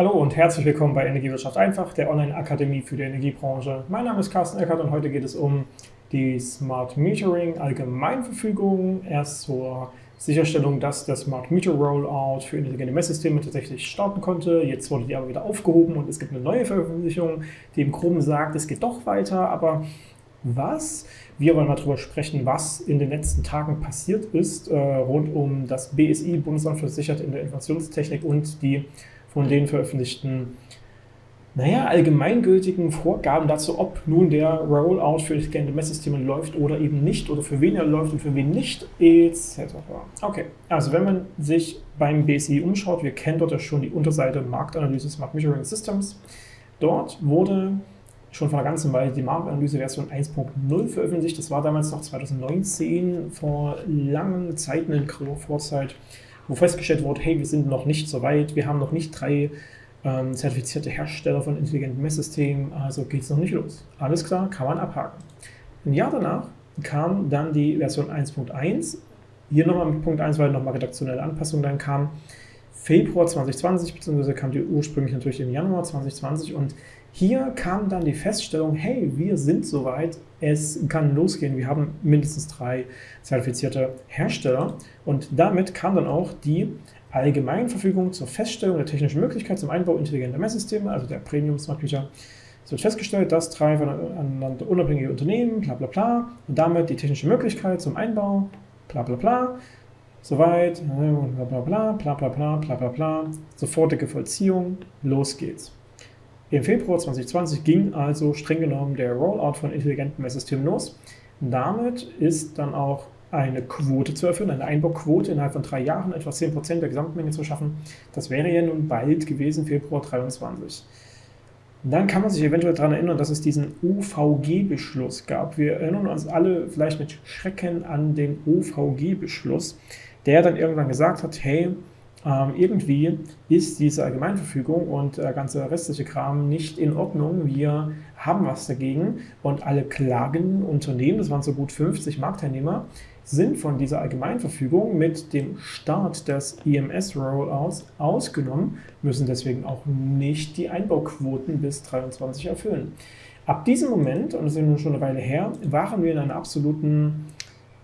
Hallo und herzlich willkommen bei Energiewirtschaft einfach, der Online-Akademie für die Energiebranche. Mein Name ist Carsten Eckert und heute geht es um die Smart Metering Allgemeinverfügung. Erst zur Sicherstellung, dass der Smart Meter Rollout für intelligente Messsysteme tatsächlich starten konnte. Jetzt wurde die aber wieder aufgehoben und es gibt eine neue Veröffentlichung, die im Groben sagt, es geht doch weiter, aber was? Wir wollen mal darüber sprechen, was in den letzten Tagen passiert ist äh, rund um das BSI, Bundesamt für Sicherheit in der Informationstechnik und die von denen veröffentlichten, naja, allgemeingültigen Vorgaben dazu, ob nun der Rollout für intelligente Messsysteme läuft oder eben nicht oder für wen er läuft und für wen nicht, etc. Okay, also wenn man sich beim BSI umschaut, wir kennen dort ja schon die Unterseite Marktanalyse Smart Measuring Systems. Dort wurde schon vor einer ganzen Weile die Marktanalyse Version 1.0 veröffentlicht. Das war damals noch 2019, vor langen Zeiten in grauer Vorzeit wo festgestellt wurde, hey, wir sind noch nicht so weit, wir haben noch nicht drei ähm, zertifizierte Hersteller von intelligenten Messsystemen, also geht es noch nicht los. Alles klar, kann man abhaken. Ein Jahr danach kam dann die Version 1.1, hier nochmal mit Punkt 1, weil nochmal redaktionelle Anpassungen dann kam, Februar 2020, beziehungsweise kam die ursprünglich natürlich im Januar 2020 und hier kam dann die Feststellung, hey, wir sind soweit, es kann losgehen, wir haben mindestens drei zertifizierte Hersteller und damit kam dann auch die Allgemeinverfügung zur Feststellung der technischen Möglichkeit zum Einbau intelligenter Messsysteme, also der Premium Smart Meter. Es wird festgestellt, dass drei voneinander unabhängige Unternehmen, bla bla bla, und damit die technische Möglichkeit zum Einbau, bla bla bla, soweit, bla bla bla, bla bla bla, bla bla bla, sofortige Vollziehung, los geht's. Im Februar 2020 ging also streng genommen der Rollout von intelligenten Messsystemen los. Damit ist dann auch eine Quote zu erfüllen, eine Einbauquote innerhalb von drei Jahren, etwa 10% der Gesamtmenge zu schaffen. Das wäre ja nun bald gewesen, Februar 2023. Dann kann man sich eventuell daran erinnern, dass es diesen OVG-Beschluss gab. Wir erinnern uns alle vielleicht mit Schrecken an den OVG-Beschluss, der dann irgendwann gesagt hat, hey, ähm, irgendwie ist diese Allgemeinverfügung und der ganze restliche Kram nicht in Ordnung. Wir haben was dagegen und alle klagenden Unternehmen, das waren so gut 50 Marktteilnehmer, sind von dieser Allgemeinverfügung mit dem Start des EMS-Rollouts ausgenommen, müssen deswegen auch nicht die Einbauquoten bis 2023 erfüllen. Ab diesem Moment, und das ist nun schon eine Weile her, waren wir in einer absoluten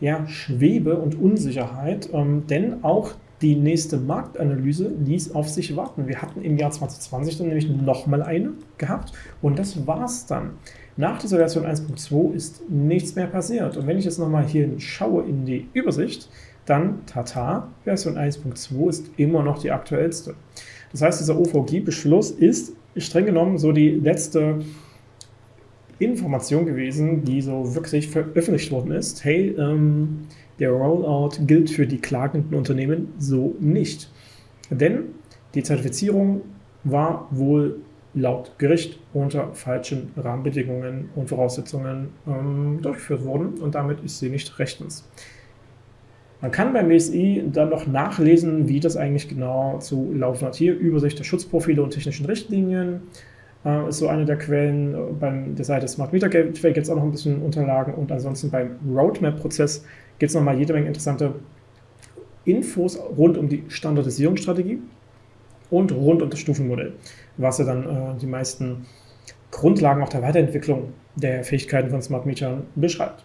ja, Schwebe und Unsicherheit, ähm, denn auch die nächste Marktanalyse ließ auf sich warten. Wir hatten im Jahr 2020 dann nämlich nochmal eine gehabt und das war's dann. Nach dieser Version 1.2 ist nichts mehr passiert. Und wenn ich jetzt nochmal hier schaue in die Übersicht, dann tata, Version 1.2 ist immer noch die aktuellste. Das heißt, dieser OVG-Beschluss ist streng genommen so die letzte Information gewesen, die so wirklich veröffentlicht worden ist. Hey, ähm, der Rollout gilt für die klagenden Unternehmen so nicht. Denn die Zertifizierung war wohl laut Gericht unter falschen Rahmenbedingungen und Voraussetzungen ähm, durchgeführt worden und damit ist sie nicht rechtens. Man kann beim BSI dann noch nachlesen, wie das eigentlich genau zu laufen hat. Hier Übersicht der Schutzprofile und technischen Richtlinien äh, ist so eine der Quellen. Bei der Seite Smart Meter Gateway gibt es auch noch ein bisschen Unterlagen und ansonsten beim Roadmap-Prozess gibt es nochmal jede Menge interessante Infos rund um die Standardisierungsstrategie und rund um das Stufenmodell, was ja dann äh, die meisten Grundlagen auch der Weiterentwicklung der Fähigkeiten von Smart Metern beschreibt.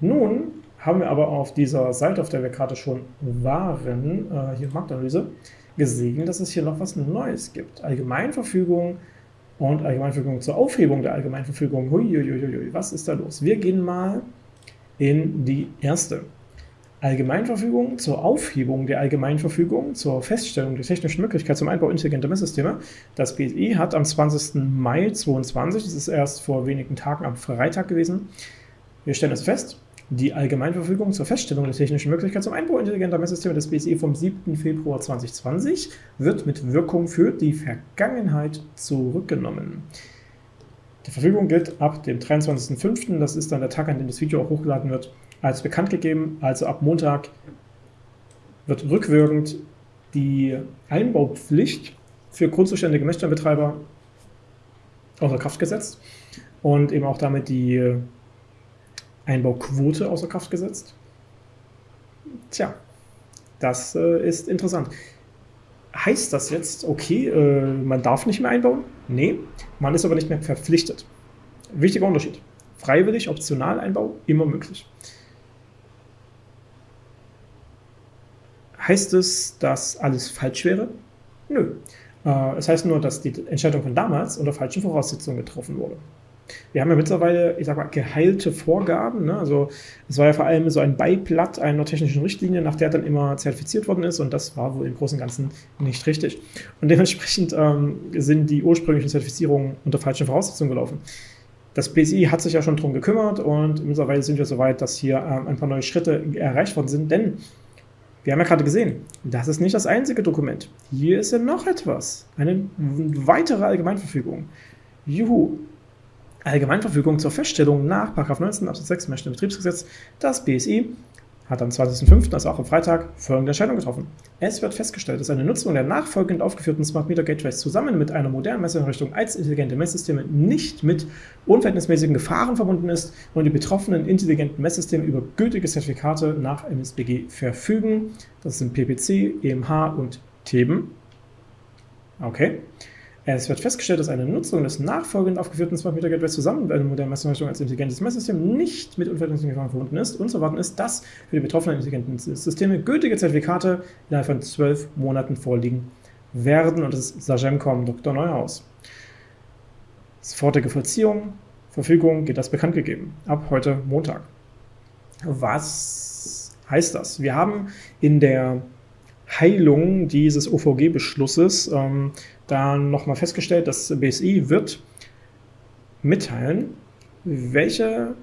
Nun haben wir aber auf dieser Seite, auf der wir gerade schon waren, äh, hier Marktanalyse, gesehen, dass es hier noch was Neues gibt. Allgemeinverfügung und Allgemeinverfügung zur Aufhebung der Allgemeinverfügung. Huiuiuiui, was ist da los? Wir gehen mal in die erste. Allgemeinverfügung zur Aufhebung der Allgemeinverfügung zur Feststellung der technischen Möglichkeit zum Einbau intelligenter Messsysteme. Das BSI hat am 20. Mai 2022, das ist erst vor wenigen Tagen am Freitag gewesen, wir stellen es fest, die Allgemeinverfügung zur Feststellung der technischen Möglichkeit zum Einbau intelligenter Messsysteme des BSI vom 7. Februar 2020 wird mit Wirkung für die Vergangenheit zurückgenommen. Die Verfügung gilt ab dem 23.05., das ist dann der Tag, an dem das Video auch hochgeladen wird, als bekannt gegeben. Also ab Montag wird rückwirkend die Einbaupflicht für grundzuständige Messstellenbetreiber außer Kraft gesetzt und eben auch damit die Einbauquote außer Kraft gesetzt. Tja, das äh, ist interessant. heißt das jetzt, okay, äh, man darf nicht mehr einbauen? Nee, man ist aber nicht mehr verpflichtet. Wichtiger Unterschied. Freiwillig, optional Einbau, immer möglich. Heißt es, dass alles falsch wäre? Nö. Äh, es heißt nur, dass die Entscheidung von damals unter falschen Voraussetzungen getroffen wurde. Wir haben ja mittlerweile, ich sag mal, geheilte Vorgaben. Ne? Also es war ja vor allem so ein Beiblatt einer technischen Richtlinie, nach der dann immer zertifiziert worden ist und das war wohl im Großen und Ganzen nicht richtig. Und dementsprechend ähm, sind die ursprünglichen Zertifizierungen unter falschen Voraussetzungen gelaufen. Das BSI hat sich ja schon darum gekümmert und mittlerweile sind wir so weit, dass hier ähm, ein paar neue Schritte erreicht worden sind, denn wir haben ja gerade gesehen, das ist nicht das einzige Dokument. Hier ist ja noch etwas. Eine weitere Allgemeinverfügung. Juhu. Allgemeinverfügung zur Feststellung nach 19 Absatz 6 im Betriebsgesetz. Das BSI hat am 20.05., also auch am Freitag, folgende Entscheidung getroffen. Es wird festgestellt, dass eine Nutzung der nachfolgend aufgeführten Smart Meter Gateways zusammen mit einer modernen Messeinrichtung als intelligente Messsysteme nicht mit unverhältnismäßigen Gefahren verbunden ist und die betroffenen intelligenten Messsysteme über gültige Zertifikate nach MSBG verfügen. Das sind PPC, EMH und TEBEN. Okay. Es wird festgestellt, dass eine Nutzung des nachfolgend aufgeführten Smart Meter Gateways zusammen mit einer modernen Messeinrichtung als intelligentes Messsystem nicht mit unverhältnismäßigen Gefahren verbunden ist und zu erwarten ist, dass für die betroffenen intelligenten Systeme gültige Zertifikate innerhalb von zwölf Monaten vorliegen werden. Und das ist Sagemcom Dr. Neuhaus. Sofortige Vollziehung, Verfügung geht das bekannt gegeben. Ab heute Montag. Was heißt das? Wir haben in der Heilung dieses OVG-Beschlusses ähm, dann nochmal festgestellt, dass BSI wird mitteilen, welche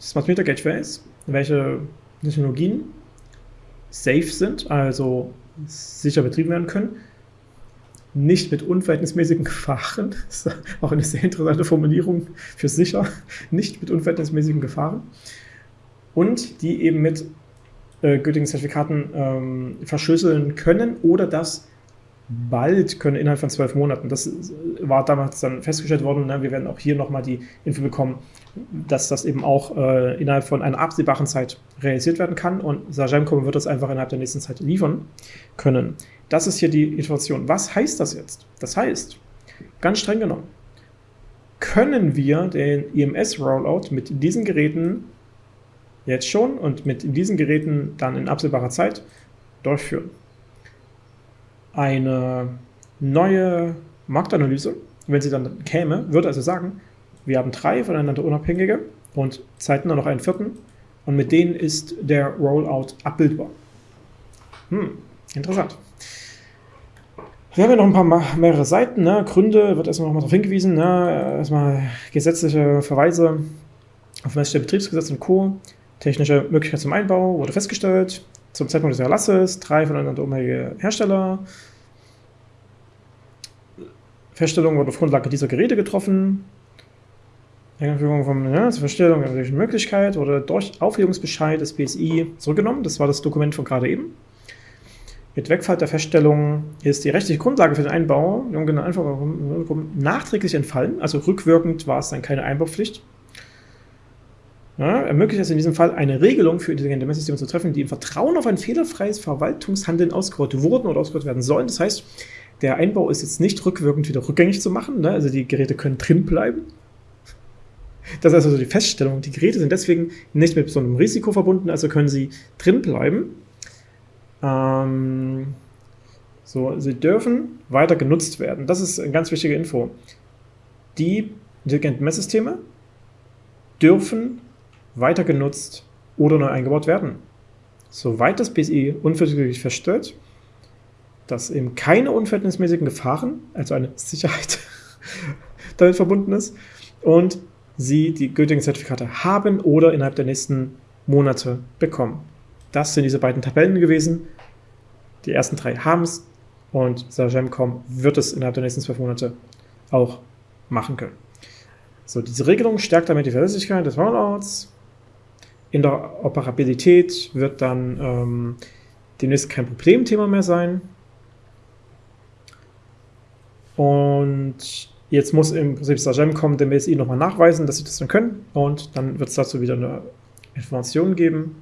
Smart Meter Gateways, welche Technologien safe sind, also sicher betrieben werden können, nicht mit unverhältnismäßigen Gefahren, das ist auch eine sehr interessante Formulierung für sicher, nicht mit unverhältnismäßigen Gefahren und die eben mit äh, gültigen Zertifikaten ähm, verschlüsseln können oder das bald können, innerhalb von zwölf Monaten. Das war damals dann festgestellt worden. Ne? Wir werden auch hier nochmal die Info bekommen, dass das eben auch äh, innerhalb von einer absehbaren Zeit realisiert werden kann und Sagemcom wird das einfach innerhalb der nächsten Zeit liefern können. Das ist hier die Information. Was heißt das jetzt? Das heißt, ganz streng genommen, können wir den EMS-Rollout mit diesen Geräten jetzt schon und mit diesen Geräten dann in absehbarer Zeit durchführen eine neue Marktanalyse, wenn sie dann käme, würde also sagen, wir haben drei voneinander unabhängige und zeitnah noch einen vierten und mit denen ist der Rollout abbildbar. Hm, interessant. Wir haben ja noch ein paar mehrere Seiten. Ne? Gründe wird erstmal nochmal darauf hingewiesen. Ne? Erstmal gesetzliche Verweise auf das Betriebsgesetz und Co. Technische Möglichkeit zum Einbau wurde festgestellt. Zum Zeitpunkt des Erlasses drei voneinander unabhängige Hersteller. Feststellung wurde auf Grundlage dieser Geräte getroffen. Einführung von ja, zur Feststellung der Möglichkeit oder durch Aufhebungsbescheid des BSI zurückgenommen. Das war das Dokument von gerade eben. Mit Wegfall der Feststellung ist die rechtliche Grundlage für den Einbau nachträglich entfallen, also rückwirkend war es dann keine Einbaupflicht. Ja, ermöglicht es in diesem Fall eine Regelung für intelligente Messsysteme zu treffen, die im Vertrauen auf ein fehlerfreies Verwaltungshandeln ausgerollt wurden oder ausgerollt werden sollen. Das heißt, der Einbau ist jetzt nicht rückwirkend wieder rückgängig zu machen, ne? also die Geräte können drin bleiben. Das ist also die Feststellung. Die Geräte sind deswegen nicht mit besonderem Risiko verbunden, also können sie drin bleiben. Ähm, so, sie dürfen weiter genutzt werden. Das ist eine ganz wichtige Info. Die intelligenten Messsysteme dürfen weiter genutzt oder neu eingebaut werden. Soweit das BSI unverzüglich feststellt, dass eben keine unverhältnismäßigen Gefahren, also eine Sicherheit, damit verbunden ist und sie die gültigen Zertifikate haben oder innerhalb der nächsten Monate bekommen. Das sind diese beiden Tabellen gewesen. Die ersten drei haben es und Sagemcom wird es innerhalb der nächsten zwölf Monate auch machen können. So, diese Regelung stärkt damit die Verlässlichkeit des Rollouts. In der Operabilität wird dann ähm, demnächst kein Problemthema mehr sein. Und jetzt muss im Prinzip Sagem kommen, dem BSI nochmal nachweisen, dass sie das dann können. Und dann wird es dazu wieder eine Information geben.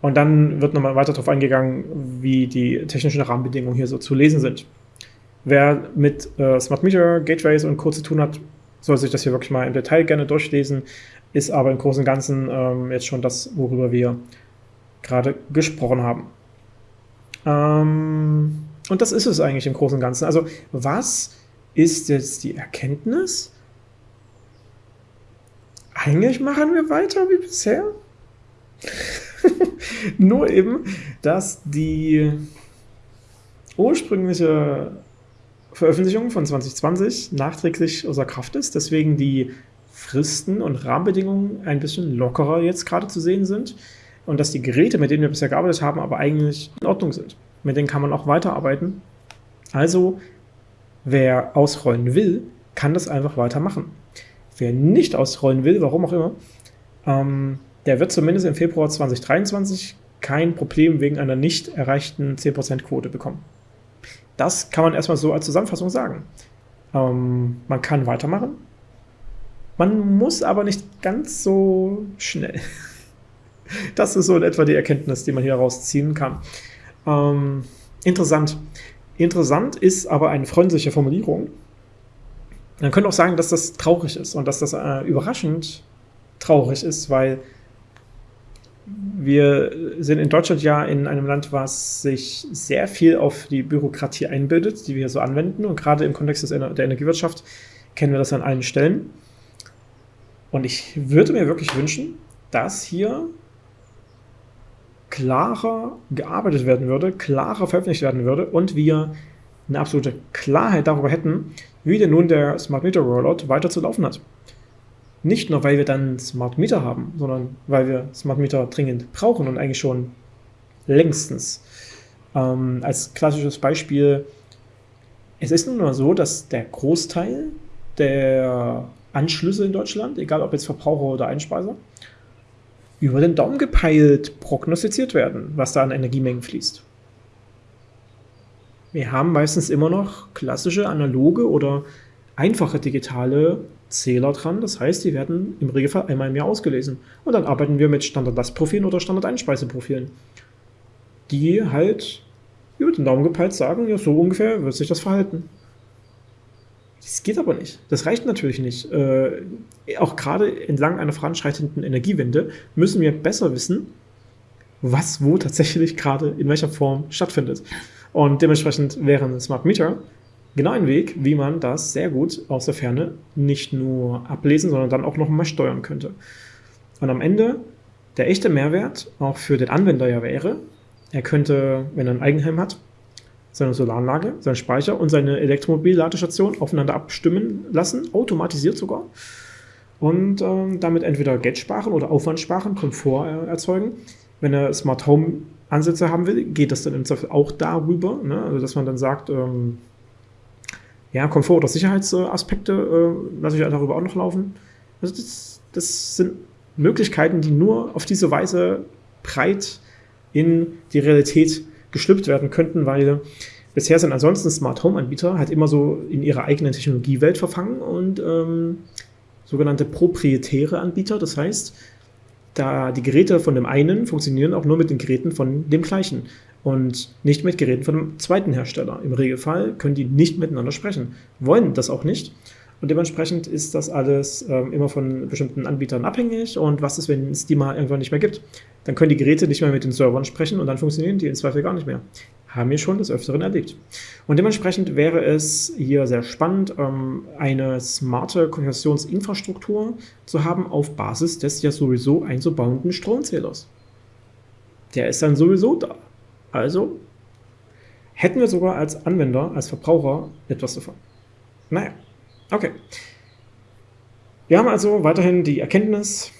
Und dann wird nochmal weiter darauf eingegangen, wie die technischen Rahmenbedingungen hier so zu lesen sind. Wer mit äh, Smart Meter, Gateways und Co. zu tun hat, soll sich das hier wirklich mal im Detail gerne durchlesen, ist aber im Großen und Ganzen ähm, jetzt schon das, worüber wir gerade gesprochen haben. Ähm, und das ist es eigentlich im Großen und Ganzen. Also was ist jetzt die Erkenntnis? Eigentlich machen wir weiter wie bisher. Nur eben, dass die ursprüngliche Veröffentlichung von 2020 nachträglich außer Kraft ist, deswegen die Fristen und Rahmenbedingungen ein bisschen lockerer jetzt gerade zu sehen sind und dass die Geräte, mit denen wir bisher gearbeitet haben, aber eigentlich in Ordnung sind. Mit denen kann man auch weiterarbeiten. Also, wer ausrollen will, kann das einfach weitermachen. Wer nicht ausrollen will, warum auch immer, ähm, der wird zumindest im Februar 2023 kein Problem wegen einer nicht erreichten 10%-Quote bekommen. Das kann man erstmal so als Zusammenfassung sagen. Ähm, man kann weitermachen. Man muss aber nicht ganz so schnell. Das ist so in etwa die Erkenntnis, die man hier rausziehen kann. Ähm, interessant. Interessant ist aber eine freundliche Formulierung. Man könnte auch sagen, dass das traurig ist und dass das äh, überraschend traurig ist, weil wir sind in Deutschland ja in einem Land, was sich sehr viel auf die Bürokratie einbildet, die wir so anwenden. Und gerade im Kontext der Energiewirtschaft kennen wir das an allen Stellen. Und ich würde mir wirklich wünschen, dass hier klarer gearbeitet werden würde, klarer veröffentlicht werden würde und wir eine absolute Klarheit darüber hätten, wie denn nun der Smart Meter Rollout weiter zu laufen hat. Nicht nur, weil wir dann Smart Meter haben, sondern weil wir Smart Meter dringend brauchen und eigentlich schon längstens. Ähm, als klassisches Beispiel, es ist nun mal so, dass der Großteil der Anschlüsse in Deutschland, egal ob jetzt Verbraucher oder Einspeiser, über den Daumen gepeilt prognostiziert werden, was da an Energiemengen fließt. Wir haben meistens immer noch klassische analoge oder einfache digitale Zähler dran. Das heißt, die werden im Regelfall einmal im Jahr ausgelesen. Und dann arbeiten wir mit Standard-Lastprofilen oder Standard-Einspeiseprofilen, die halt über den Daumen gepeilt sagen, ja, so ungefähr wird sich das verhalten. Das geht aber nicht. Das reicht natürlich nicht. Äh, auch gerade entlang einer voranschreitenden Energiewende müssen wir besser wissen, was wo tatsächlich gerade in welcher Form stattfindet. Und dementsprechend wären Smart Meter genau ein Weg, wie man das sehr gut aus der Ferne nicht nur ablesen, sondern dann auch noch mal steuern könnte. Und am Ende der echte Mehrwert auch für den Anwender ja wäre, er könnte, wenn er ein Eigenheim hat, seine Solaranlage, seinen Speicher und seine Elektromobilladestation aufeinander abstimmen lassen, automatisiert sogar. Und ähm, damit entweder Geld sparen oder Aufwand sparen, Komfort äh, erzeugen. Wenn er Smart Home Ansätze haben will, geht das dann im Zweifel auch darüber, ne? also dass man dann sagt, ähm, ja, Komfort- oder Sicherheitsaspekte äh, lasse ich darüber auch noch laufen. Also das, das sind Möglichkeiten, die nur auf diese Weise breit in die Realität geschlüpft werden könnten, weil bisher sind ansonsten Smart Home Anbieter halt immer so in ihrer eigenen Technologiewelt verfangen und ähm, sogenannte proprietäre Anbieter. Das heißt, da die Geräte von dem einen funktionieren auch nur mit den Geräten von dem gleichen und nicht mit Geräten von dem zweiten Hersteller. Im Regelfall können die nicht miteinander sprechen, wollen das auch nicht. Und dementsprechend ist das alles ähm, immer von bestimmten Anbietern abhängig. Und was ist, wenn es die mal irgendwann nicht mehr gibt? Dann können die Geräte nicht mehr mit den Servern sprechen und dann funktionieren die im Zweifel gar nicht mehr. Haben wir schon des Öfteren erlebt. Und dementsprechend wäre es hier sehr spannend, ähm, eine smarte Konversionsinfrastruktur zu haben auf Basis des ja sowieso einzubauenden Stromzählers. Der ist dann sowieso da. Also hätten wir sogar als Anwender, als Verbraucher etwas davon. Naja. Okay. Wir haben also weiterhin die Erkenntnis,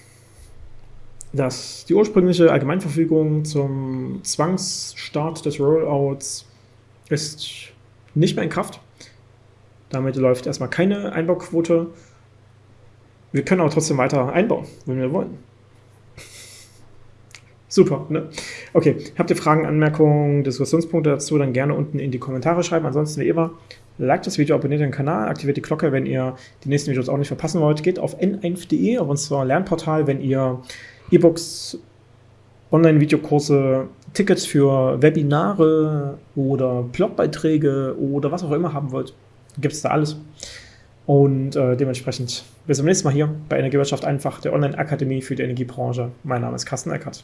dass die ursprüngliche Allgemeinverfügung zum Zwangsstart des Rollouts ist nicht mehr in Kraft. Damit läuft erstmal keine Einbauquote. Wir können aber trotzdem weiter einbauen, wenn wir wollen. Super, ne? Okay, habt ihr Fragen, Anmerkungen, Diskussionspunkte dazu, dann gerne unten in die Kommentare schreiben. Ansonsten wie immer, Like das Video, abonniert den Kanal, aktiviert die Glocke, wenn ihr die nächsten Videos auch nicht verpassen wollt. Geht auf n1.de, auf unser Lernportal, wenn ihr E-Books Online-Videokurse, Tickets für Webinare oder Blogbeiträge oder was auch immer haben wollt, gibt es da alles. Und äh, dementsprechend bis zum nächsten Mal hier bei Energiewirtschaft einfach, der Online-Akademie für die Energiebranche. Mein Name ist Carsten Eckert.